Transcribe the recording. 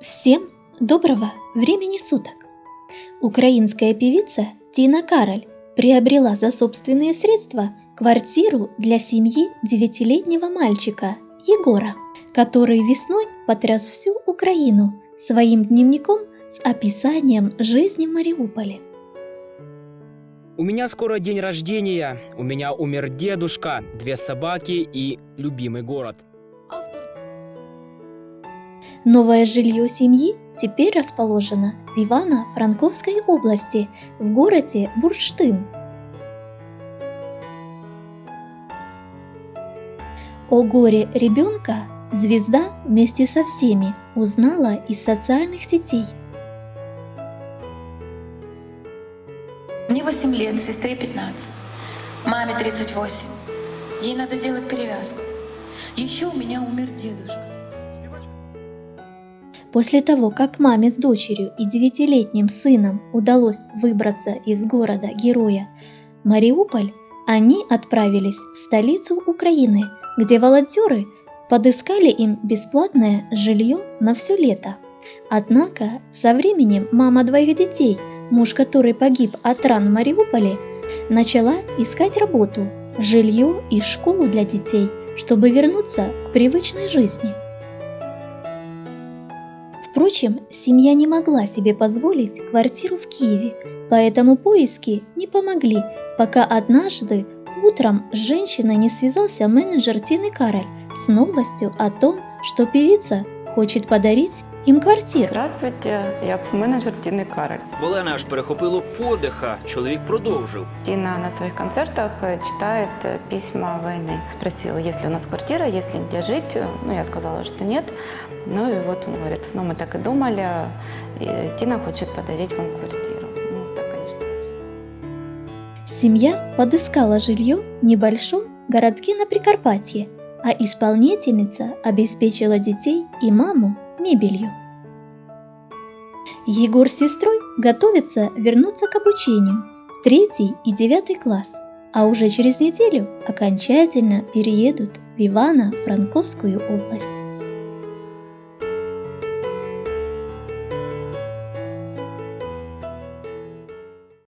Всем доброго времени суток! Украинская певица Тина Кароль приобрела за собственные средства квартиру для семьи девятилетнего мальчика Егора, который весной потряс всю Украину своим дневником с описанием жизни в Мариуполе. У меня скоро день рождения, у меня умер дедушка, две собаки и любимый город. Новое жилье семьи теперь расположено в Ивано-Франковской области, в городе Бурштын. О горе ребенка звезда вместе со всеми узнала из социальных сетей. Мне 8 лет, сестре 15, маме 38. Ей надо делать перевязку. Еще у меня умер дедушка. После того, как маме с дочерью и девятилетним сыном удалось выбраться из города-героя Мариуполь, они отправились в столицу Украины, где волонтеры подыскали им бесплатное жилье на все лето. Однако со временем мама двоих детей, муж которой погиб от ран в Мариуполе, начала искать работу, жилье и школу для детей, чтобы вернуться к привычной жизни. Впрочем, семья не могла себе позволить квартиру в Киеве, поэтому поиски не помогли, пока однажды утром с женщиной не связался менеджер Тины Кароль с новостью о том, что певица хочет подарить им квартиру. Здравствуйте, я менеджер Тіни Кароль. В Олени аж перехопило подиха. Чоловік продовжив. Тина на своих концертах читает письма войны. Спросила, есть ли у нас квартира, есть ли где жить. Ну, я сказала, что нет. Ну и вот он говорит, ну мы так и думали, и Тина хочет подарить вам квартиру. Ну, так, конечно. Семья подыскала жилье в небольшом городке на Прикарпатье, а исполнительница обеспечила детей и маму мебелью. Егор с сестрой готовятся вернуться к обучению в третий и девятый класс, а уже через неделю окончательно переедут в Ивано-Франковскую область.